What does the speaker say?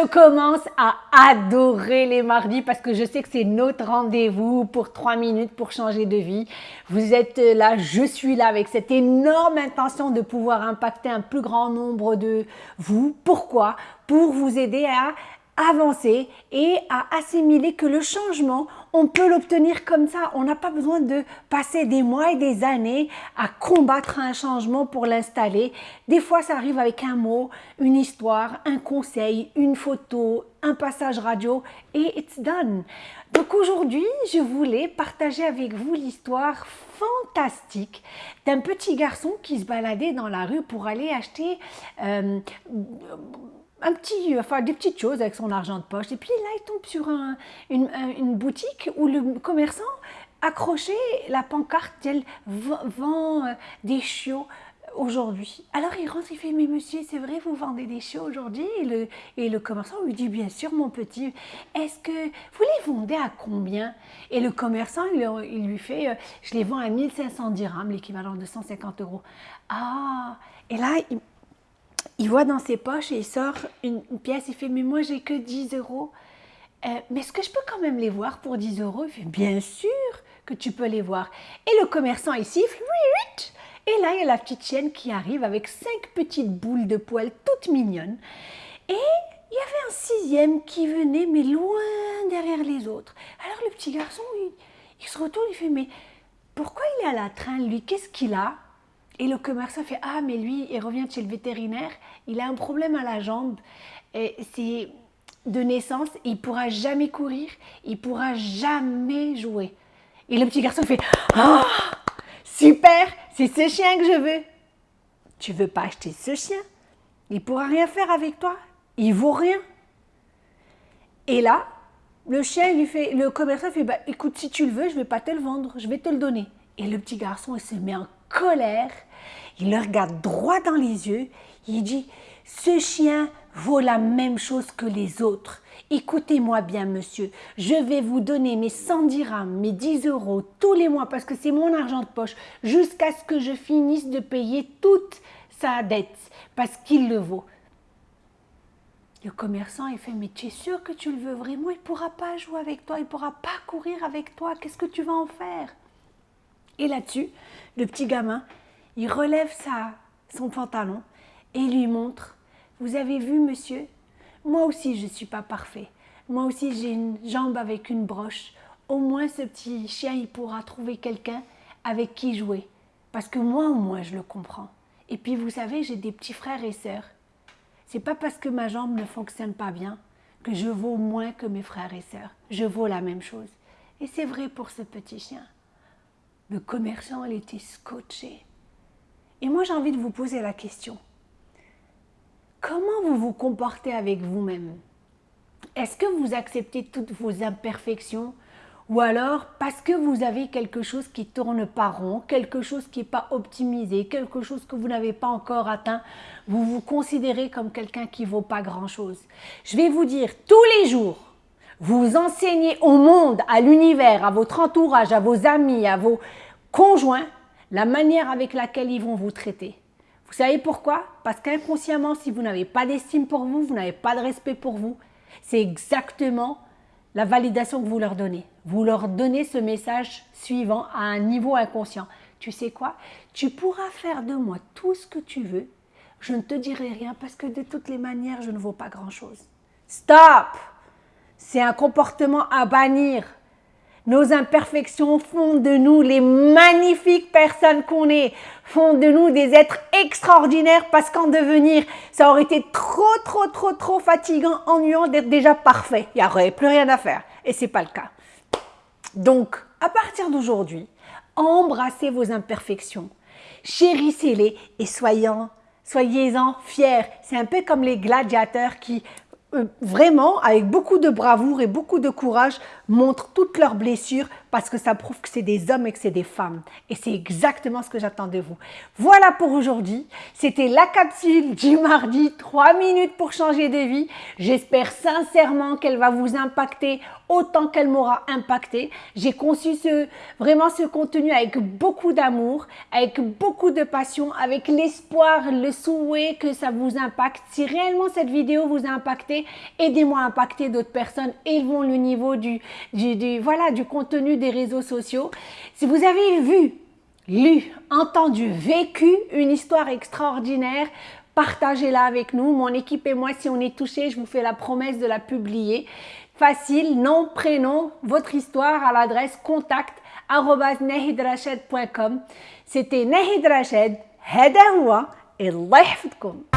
Je commence à adorer les mardis parce que je sais que c'est notre rendez-vous pour trois minutes pour changer de vie. Vous êtes là, je suis là avec cette énorme intention de pouvoir impacter un plus grand nombre de vous. Pourquoi? Pour vous aider à avancer et à assimiler que le changement, on peut l'obtenir comme ça. On n'a pas besoin de passer des mois et des années à combattre un changement pour l'installer. Des fois, ça arrive avec un mot, une histoire, un conseil, une photo, un passage radio et it's done. Donc aujourd'hui, je voulais partager avec vous l'histoire fantastique d'un petit garçon qui se baladait dans la rue pour aller acheter euh, un petit, enfin des petites choses avec son argent de poche. Et puis là, il tombe sur une, boutique où le commerçant accrochait la pancarte, elle vend euh, des chiots aujourd'hui. Alors il rentre, il fait, mais monsieur, c'est vrai, vous vendez des chiots aujourd'hui? Et le, et le commerçant lui dit, bien sûr, mon petit, est-ce que vous les vendez à combien? Et le commerçant, il, lui fait, euh, je les vends à 1500 dirhams, l'équivalent de 150 euros. Ah Et là, il, il voit dans ses poches et il sort une, pièce, il fait « mais moi j'ai que 10 euros, euh, mais est-ce que je peux quand même les voir pour 10 euros ?» Il fait « bien sûr que tu peux les voir ». Et le commerçant il siffle « et là il y a la petite chienne qui arrive avec cinq petites boules de poils toutes mignonnes et il y avait un sixième qui venait mais loin derrière les autres. Alors le petit garçon il, il se retourne, il fait « mais pourquoi il est à la train lui? Qu'est-ce qu'il a ?» Et le commerçant fait Ah, mais lui, il revient chez le vétérinaire, il a un problème à la jambe. C'est de naissance, il pourra jamais courir, il pourra jamais jouer. Et le petit garçon fait Ah, super, c'est ce chien que je veux. Tu veux pas acheter ce chien? Il pourra rien faire avec toi, il vaut rien. Et là, le chien lui fait, le commerçant fait bah, écoute, si tu le veux, je vais pas te le vendre, je vais te le donner. Et le petit garçon, il se met en colère. Il le regarde droit dans les yeux. Il dit, ce chien vaut la même chose que les autres. Écoutez-moi bien, monsieur, je vais vous donner mes 100 dirhams, mes 10 euros tous les mois parce que c'est mon argent de poche jusqu'à ce que je finisse de payer toute sa dette parce qu'il le vaut. Le commerçant, il fait, mais tu es sûr que tu le veux vraiment? Il ne pourra pas jouer avec toi, il ne pourra pas courir avec toi. Qu'est-ce que tu vas en faire? Et là-dessus, le petit gamin, il relève sa, son pantalon et lui montre « Vous avez vu, monsieur? Moi aussi, je ne suis pas parfait. Moi aussi, j'ai une jambe avec une broche. Au moins, ce petit chien, il pourra trouver quelqu'un avec qui jouer. Parce que moi, au moins, je le comprends. Et puis, vous savez, j'ai des petits frères et sœurs. C'est pas parce que ma jambe ne fonctionne pas bien que je vaux moins que mes frères et sœurs. Je vaux la même chose. Et c'est vrai pour ce petit chien. Le commerçant, il était scotché. Et moi, j'ai envie de vous poser la question. Comment vous vous comportez avec vous-même? Est-ce que vous acceptez toutes vos imperfections? Ou alors parce que vous avez quelque chose qui tourne pas rond, quelque chose qui n'est pas optimisé, quelque chose que vous n'avez pas encore atteint, vous vous considérez comme quelqu'un qui vaut pas grand-chose? Je vais vous dire, tous les jours, vous enseignez au monde, à l'univers, à votre entourage, à vos amis, à vos conjoints, la manière avec laquelle ils vont vous traiter. Vous savez pourquoi? Parce qu'inconsciemment, si vous n'avez pas d'estime pour vous, vous n'avez pas de respect pour vous, c'est exactement la validation que vous leur donnez. Vous leur donnez ce message suivant à un niveau inconscient. Tu sais quoi? Tu pourras faire de moi tout ce que tu veux. Je ne te dirai rien parce que de toutes les manières, je ne vaux pas grand-chose. Stop C'est un comportement à bannir. Nos imperfections font de nous les magnifiques personnes qu'on est, font de nous des êtres extraordinaires parce qu'en devenir, ça aurait été trop, trop, trop, trop fatigant, ennuyant d'être déjà parfait. Il n'y aurait plus rien à faire. Et ce n'est pas le cas. Donc, à partir d'aujourd'hui, embrassez vos imperfections, chérissez-les et soyez-en fiers. C'est un peu comme les gladiateurs qui vraiment, avec beaucoup de bravoure et beaucoup de courage, montrent toutes leurs blessures parce que ça prouve que c'est des hommes et que c'est des femmes. Et c'est exactement ce que j'attends de vous. Voilà pour aujourd'hui. C'était la capsule du mardi, 3 minutes pour changer de vie. J'espère sincèrement qu'elle va vous impacter autant qu'elle m'aura impacté. J'ai conçu ce, vraiment ce contenu avec beaucoup d'amour, avec beaucoup de passion, avec l'espoir, le souhait que ça vous impacte. Si réellement cette vidéo vous a impacté, aidez-moi à impacter d'autres personnes, élevons le niveau du, du, voilà, du contenu des réseaux sociaux. Si vous avez vu, lu, entendu, vécu une histoire extraordinaire, partagez-la avec nous. Mon équipe et moi, si on est touché, je vous fais la promesse de la publier. Facile, nom, prénom, votre histoire à l'adresse contact C'était Nahid Rached, هذا هو الله يحفظكم